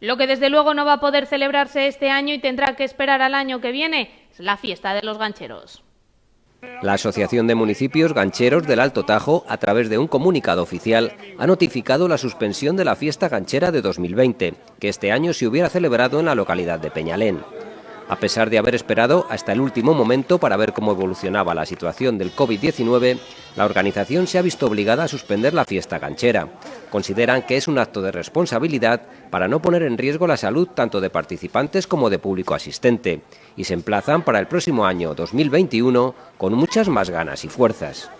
Lo que desde luego no va a poder celebrarse este año y tendrá que esperar al año que viene es la fiesta de los gancheros. La Asociación de Municipios Gancheros del Alto Tajo, a través de un comunicado oficial, ha notificado la suspensión de la fiesta ganchera de 2020, que este año se hubiera celebrado en la localidad de Peñalén. A pesar de haber esperado hasta el último momento para ver cómo evolucionaba la situación del COVID-19, la organización se ha visto obligada a suspender la fiesta ganchera. Consideran que es un acto de responsabilidad para no poner en riesgo la salud tanto de participantes como de público asistente y se emplazan para el próximo año 2021 con muchas más ganas y fuerzas.